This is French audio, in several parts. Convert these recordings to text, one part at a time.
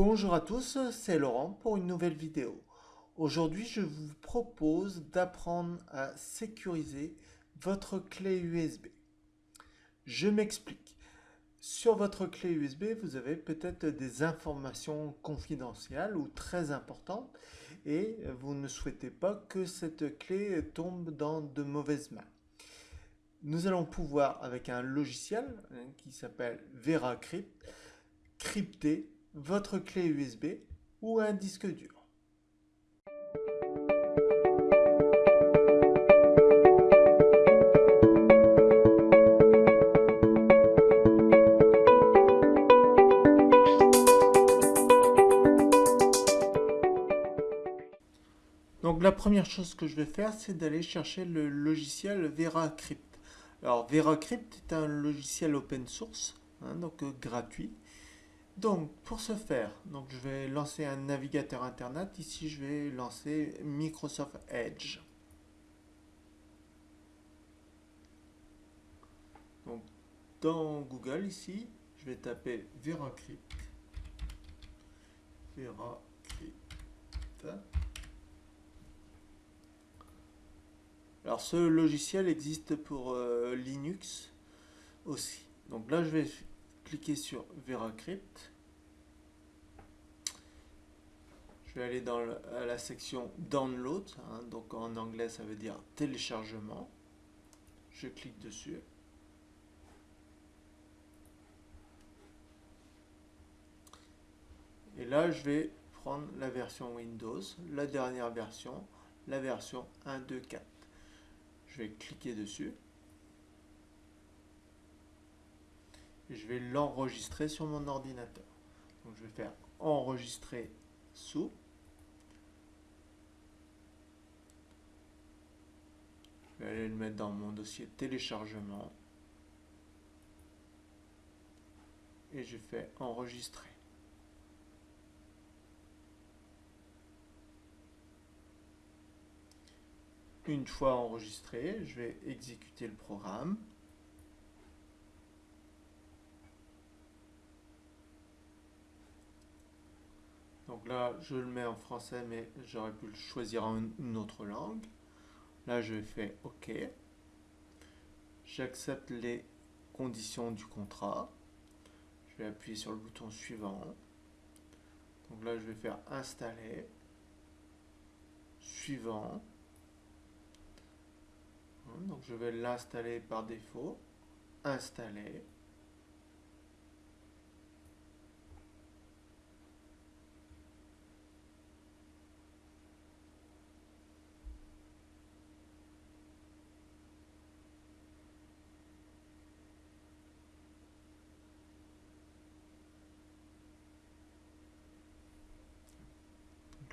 Bonjour à tous, c'est Laurent pour une nouvelle vidéo. Aujourd'hui, je vous propose d'apprendre à sécuriser votre clé USB. Je m'explique. Sur votre clé USB, vous avez peut-être des informations confidentielles ou très importantes et vous ne souhaitez pas que cette clé tombe dans de mauvaises mains. Nous allons pouvoir, avec un logiciel hein, qui s'appelle VeraCrypt, crypter votre clé USB ou un disque dur. Donc la première chose que je vais faire, c'est d'aller chercher le logiciel VeraCrypt. Alors VeraCrypt est un logiciel open source, hein, donc euh, gratuit, donc, pour ce faire, je vais lancer un navigateur Internet. Ici, je vais lancer Microsoft Edge. Donc, dans Google, ici, je vais taper VeraCrypt. VeraCrypt. Alors, ce logiciel existe pour euh, Linux aussi. Donc là, je vais cliquer sur VeraCrypt. Je vais aller dans la section Download, hein, donc en anglais ça veut dire téléchargement. Je clique dessus. Et là, je vais prendre la version Windows, la dernière version, la version 1.2.4. Je vais cliquer dessus. Je vais l'enregistrer sur mon ordinateur. Donc je vais faire enregistrer sous. Je vais aller le mettre dans mon dossier téléchargement. Et je fais enregistrer. Une fois enregistré, je vais exécuter le programme. Donc là, je le mets en français, mais j'aurais pu le choisir en une autre langue. Là, je fais OK. J'accepte les conditions du contrat. Je vais appuyer sur le bouton suivant. Donc là, je vais faire installer. Suivant. Donc je vais l'installer par défaut. Installer.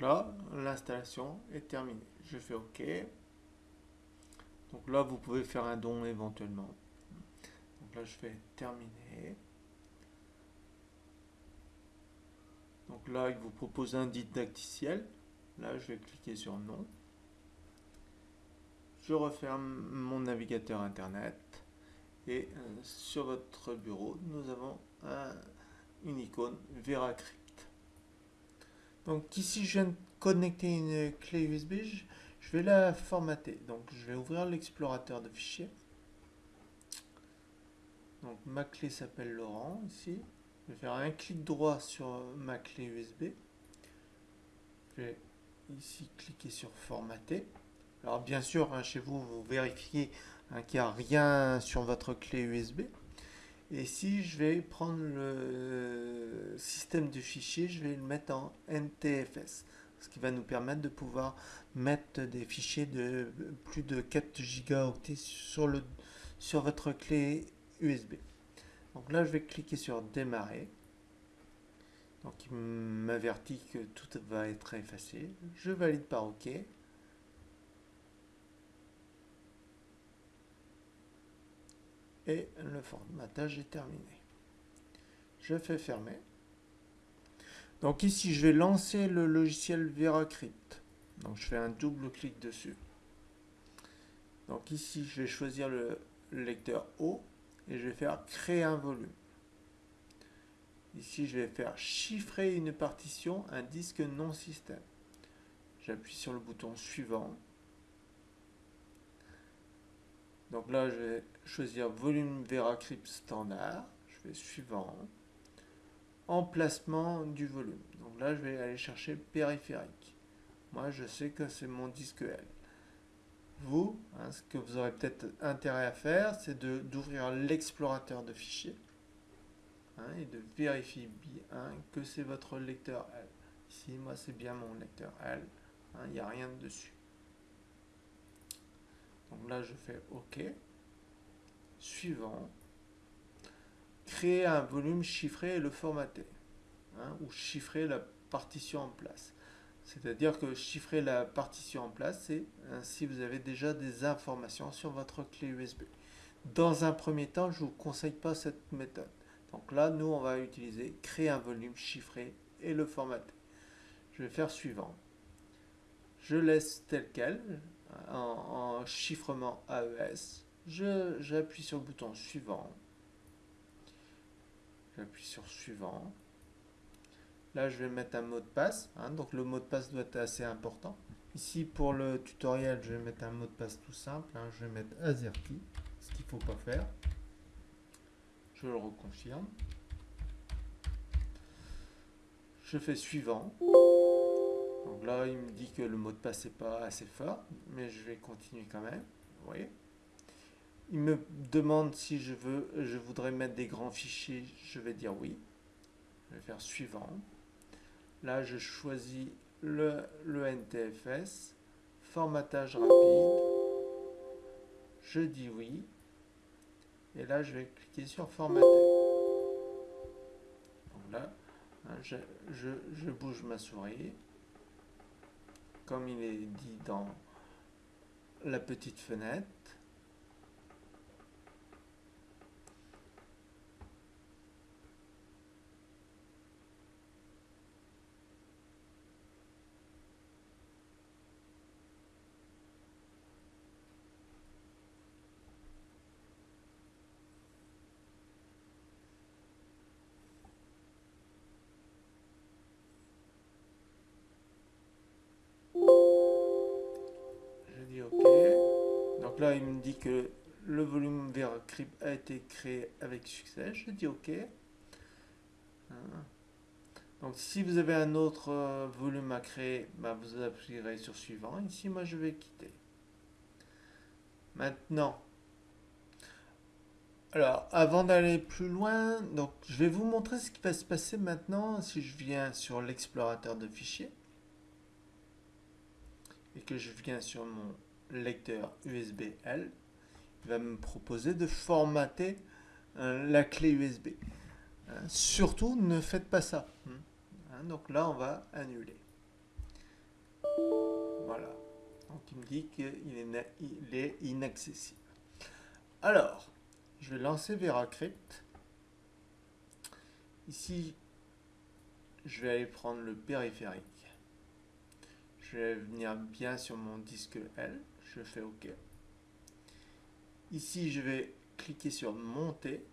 Là, l'installation est terminée. Je fais OK. Donc là, vous pouvez faire un don éventuellement. Donc là, je fais terminer. Donc là, il vous propose un didacticiel. Là, je vais cliquer sur non. Je referme mon navigateur internet. Et euh, sur votre bureau, nous avons une icône VeraCrypt. Donc ici, je viens de connecter une clé USB, je vais la formater. Donc je vais ouvrir l'explorateur de fichiers. Donc ma clé s'appelle Laurent ici. Je vais faire un clic droit sur ma clé USB. Je vais ici cliquer sur formater. Alors bien sûr, hein, chez vous, vous vérifiez hein, qu'il n'y a rien sur votre clé USB. Et si je vais prendre le système de fichiers, je vais le mettre en NTFS, ce qui va nous permettre de pouvoir mettre des fichiers de plus de 4 gigaoctets sur, le, sur votre clé USB. Donc là, je vais cliquer sur démarrer. Donc il m'avertit que tout va être effacé. Je valide par OK. Et le formatage est terminé. Je fais fermer. Donc ici, je vais lancer le logiciel VeraCrypt. Donc je fais un double clic dessus. Donc ici, je vais choisir le lecteur O et je vais faire créer un volume. Ici, je vais faire chiffrer une partition, un disque non système. J'appuie sur le bouton suivant. Donc là, je vais choisir volume VeraCrypt standard. Je fais suivant. Emplacement du volume. Donc là, je vais aller chercher périphérique. Moi, je sais que c'est mon disque L. Vous, hein, ce que vous aurez peut-être intérêt à faire, c'est d'ouvrir l'explorateur de fichiers hein, et de vérifier bien que c'est votre lecteur L. Ici, moi, c'est bien mon lecteur L. Hein, il n'y a rien dessus. Donc là, je fais OK. Suivant. Créer un volume chiffré et le formater. Hein, ou chiffrer la partition en place. C'est-à-dire que chiffrer la partition en place, c'est si vous avez déjà des informations sur votre clé USB. Dans un premier temps, je ne vous conseille pas cette méthode. Donc là, nous, on va utiliser créer un volume chiffré et le formater. Je vais faire suivant. Je laisse tel quel, en, chiffrement AES. J'appuie sur le bouton suivant. J'appuie sur suivant. Là, je vais mettre un mot de passe. Hein, donc, le mot de passe doit être assez important. Ici, pour le tutoriel, je vais mettre un mot de passe tout simple. Hein. je vais mettre AZERTY, ce qu'il ne faut pas faire. Je le reconfirme. Je fais suivant. Donc là, il me dit que le mot de passe n'est pas assez fort, mais je vais continuer quand même. Vous voyez Il me demande si je veux, je voudrais mettre des grands fichiers. Je vais dire oui. Je vais faire suivant. Là, je choisis le, le NTFS, formatage rapide. Je dis oui. Et là, je vais cliquer sur formater. Donc là, hein, je, je bouge ma souris. Comme il est dit dans la petite fenêtre. Là, il me dit que le volume VeraCrypt a été créé avec succès. Je dis OK. Hein. Donc, si vous avez un autre euh, volume à créer, bah, vous appuierez sur suivant. Ici, moi, je vais quitter. Maintenant, alors, avant d'aller plus loin, donc, je vais vous montrer ce qui va se passer maintenant si je viens sur l'explorateur de fichiers et que je viens sur mon lecteur USB-L, il va me proposer de formater euh, la clé USB. Euh, surtout, ne faites pas ça. Hmm. Hein, donc là, on va annuler. Voilà. Donc il me dit qu'il est, inaccessible. Alors, je vais lancer VeraCrypt. Ici, je vais aller prendre le périphérique. Je vais venir bien sur mon disque L je fais OK. Ici, je vais cliquer sur monter.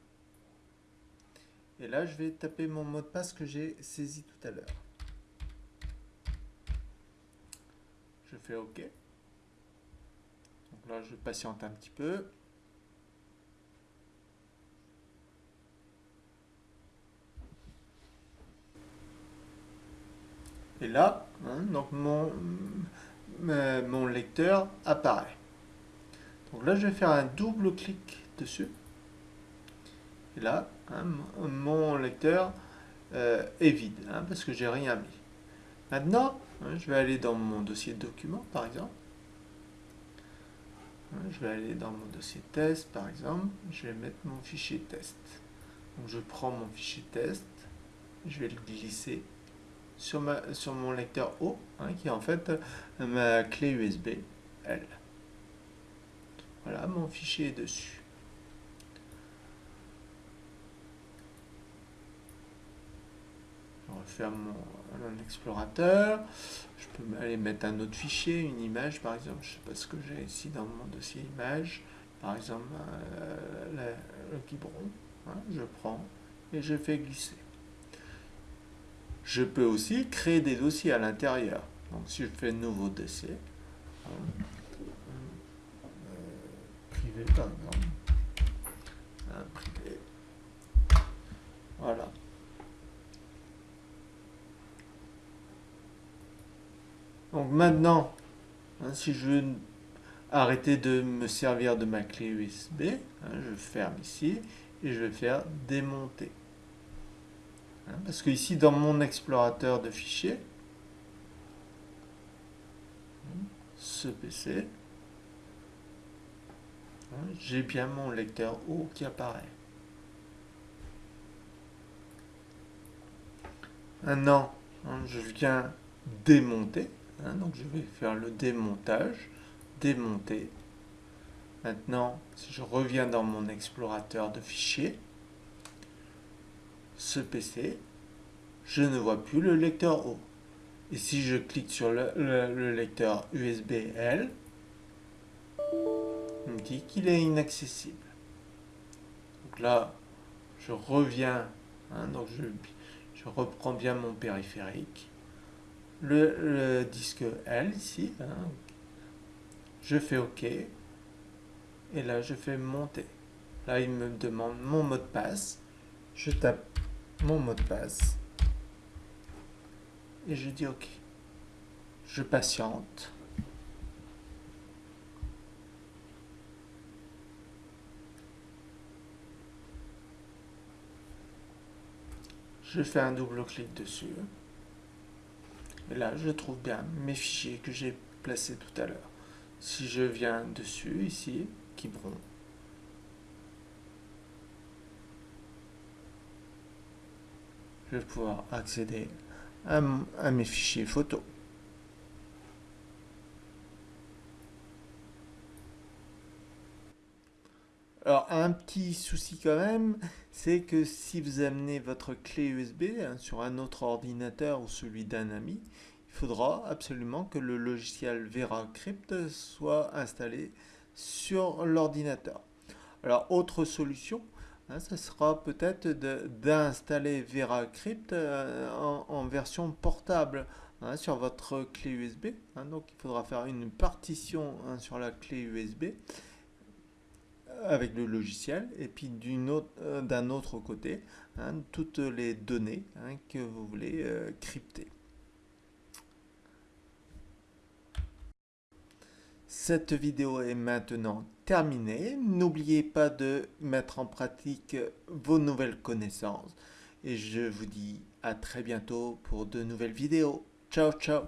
Et là, je vais taper mon mot de passe que j'ai saisi tout à l'heure. Je fais OK. Donc là, je patiente un petit peu. Et là, hein, donc mon, mon lecteur apparaît. Donc là, je vais faire un double clic dessus. Et là, hein, mon lecteur euh, est vide, hein, parce que j'ai rien mis. Maintenant, hein, je vais aller dans mon dossier document, par exemple. je vais aller dans mon dossier test, par exemple. Je vais mettre mon fichier test. Donc je prends mon fichier test, je vais le glisser sur, ma, sur mon lecteur O, hein, qui est en fait euh, ma clé USB L. Voilà, mon fichier est dessus. Je referme mon, explorateur. Je peux aller mettre un autre fichier, une image par exemple. Je ne sais pas ce que j'ai ici dans mon dossier image. Par exemple, euh, le, biberon. Hein, je prends et je fais glisser. Je peux aussi créer des dossiers à l'intérieur. Donc si je fais nouveau dossier, hein, euh, privé par exemple, hein, privé, voilà. Donc maintenant, hein, si je veux arrêter de me servir de ma clé USB, je ferme ici et je vais faire démonter. Hein, parce que ici, dans mon explorateur de fichiers, ce PC, hein, j'ai bien mon lecteur O qui apparaît. Maintenant, hein, je viens démonter. donc je vais faire le démontage, démonter. Maintenant, si je reviens dans mon explorateur de fichiers, ce PC, je ne vois plus le lecteur O. Et si je clique sur le, lecteur USB-L, il me dit qu'il est inaccessible. Donc là, je reviens, hein, donc je, je, reprends bien mon périphérique. Le, disque L ici, hein, je fais OK. Et là, je fais monter. Là, il me demande mon mot de passe. Je tape mon mot de passe et je dis OK. Je patiente. Je fais un double clic dessus. Et là, je trouve bien mes fichiers que j'ai placés tout à l'heure. Si je viens dessus, ici, Quiberon, je pouvoir accéder à, mes fichiers photos. Alors, un petit souci quand même, c'est que si vous amenez votre clé USB hein, sur un autre ordinateur ou celui d'un ami, il faudra absolument que le logiciel VeraCrypt soit installé sur l'ordinateur. Alors, autre solution, ça sera peut-être d'installer VeraCrypt euh, en, version portable hein, sur votre clé USB. Hein. donc il faudra faire une partition sur la clé USB avec le logiciel et puis euh, d'un autre, autre, côté toutes les données que vous voulez euh, crypter. Cette vidéo est maintenant terminée. N'oubliez pas de mettre en pratique vos nouvelles connaissances. Et je vous dis à très bientôt pour de nouvelles vidéos. Ciao, ciao